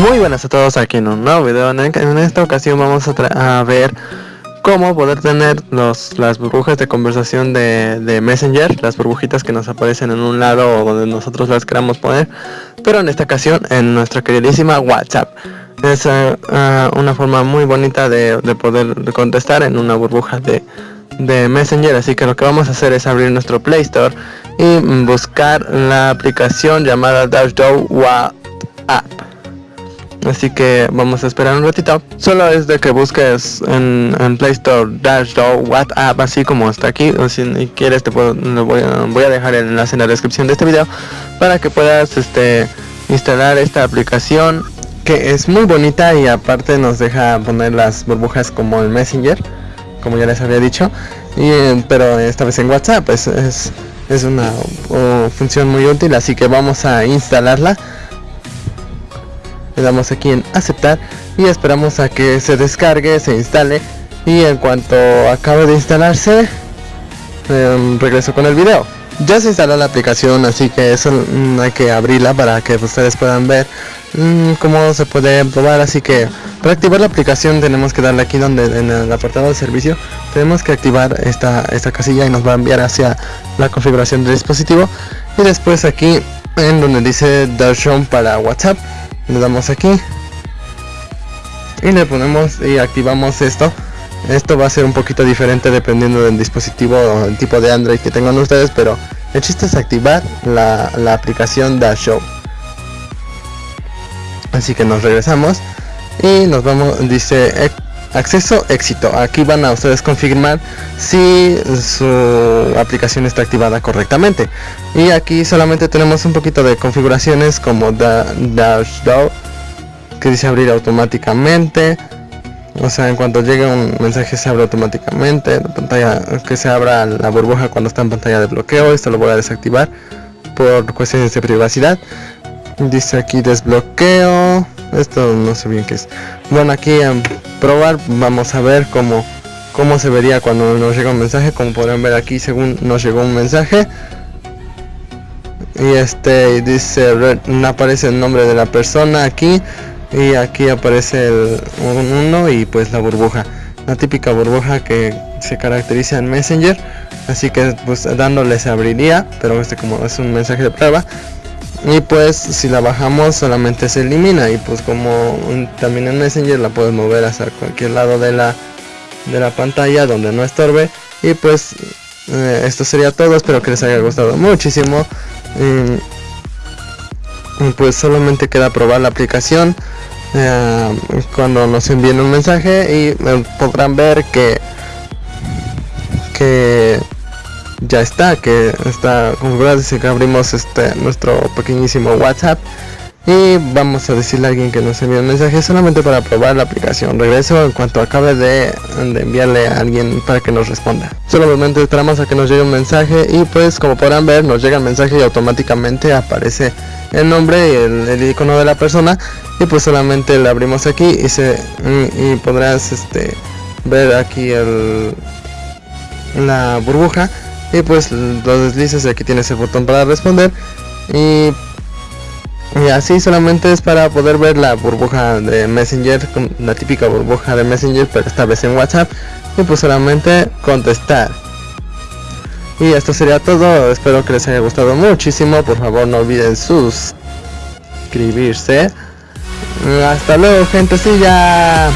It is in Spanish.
Muy buenas a todos aquí en un nuevo video. En esta ocasión vamos a, ver cómo poder tener las burbujas de conversación de, Messenger, las burbujitas que nos aparecen en un lado o donde nosotros las queramos poner, pero en esta ocasión en nuestra queridísima WhatsApp. Es eh, eh, una forma muy bonita de, poder contestar en una burbuja de, Messenger, así que lo que vamos a hacer es abrir nuestro Play Store y buscar la aplicación llamada Dashdow WhatsApp así que vamos a esperar un ratito. Solo es de que busques en, Play Store Dash WhatsApp así como está aquí. O si quieres te puedo voy, a, dejar el enlace en la descripción de este video para que puedas este instalar esta aplicación que es muy bonita y aparte nos deja poner las burbujas como el Messenger como ya les había dicho. Pero esta vez en WhatsApp es, es, es una función muy útil así que vamos a instalarla le damos aquí en aceptar y esperamos a que se descargue se instale. Y en cuanto acabe de instalarse em, regreso con el video. Ya se instaló la aplicación así que eso mm, hay que abrirla para que ustedes puedan ver mm, cómo se puede probar. Así que para activar la aplicación tenemos que darle aquí donde en el apartado de servicio tenemos que activar esta, esta casilla y nos va a enviar hacia la configuración del dispositivo. Y después aquí en donde dice Dashon para WhatsApp le damos aquí. Y le ponemos y activamos esto. Esto va a ser un poquito diferente dependiendo del dispositivo o el tipo de Android que tengan ustedes pero el chiste es activar la, la aplicación Show. Así que nos regresamos y nos vamos dice acceso éxito. Aquí van a ustedes confirmar si su aplicación está activada correctamente. Y aquí solamente tenemos un poquito de configuraciones como dash que dice abrir automáticamente. O sea en cuanto llegue un mensaje se abre automáticamente. La pantalla que se abra la burbuja cuando está en pantalla de bloqueo esto lo voy a desactivar por cuestiones de privacidad. Dice aquí desbloqueo esto no sé bien qué es. Bueno aquí en probar vamos a ver cómo cómo se vería cuando nos llega un mensaje. Como podrán ver aquí según nos llegó un mensaje. Y este dice aparece el nombre de la persona aquí. Y aquí aparece el uno y pues la burbuja. La típica burbuja que se caracteriza en messenger. Así que pues dándole se abriría. Pero este como es un mensaje de prueba y pues si la bajamos solamente se elimina. Y pues como también en Messenger la puedes mover hacia cualquier lado de la de la pantalla donde no estorbe. Y pues eh, esto sería todo. Espero que les haya gustado muchísimo. Y, pues solamente queda probar la aplicación eh, cuando nos envíen un mensaje. Y eh, podrán ver que que ya está, que está configurado, dice que abrimos este nuestro pequeñísimo WhatsApp y vamos a decirle a alguien que nos envíe un mensaje solamente para probar la aplicación. Regreso en cuanto acabe de, enviarle a alguien para que nos responda. Solamente esperamos a que nos llegue un mensaje y pues como podrán ver nos llega el mensaje y automáticamente aparece el nombre y el, icono de la persona y pues solamente le abrimos aquí y se y, podrás este ver aquí el la burbuja y pues los deslices aquí tienes el botón para responder. Y, y así solamente es para poder ver la burbuja de messenger la típica burbuja de messenger pero esta vez en whatsapp. Y pues solamente contestar. Y esto sería todo. Espero que les haya gustado muchísimo. Por favor no olviden suscribirse. Hasta luego gente ya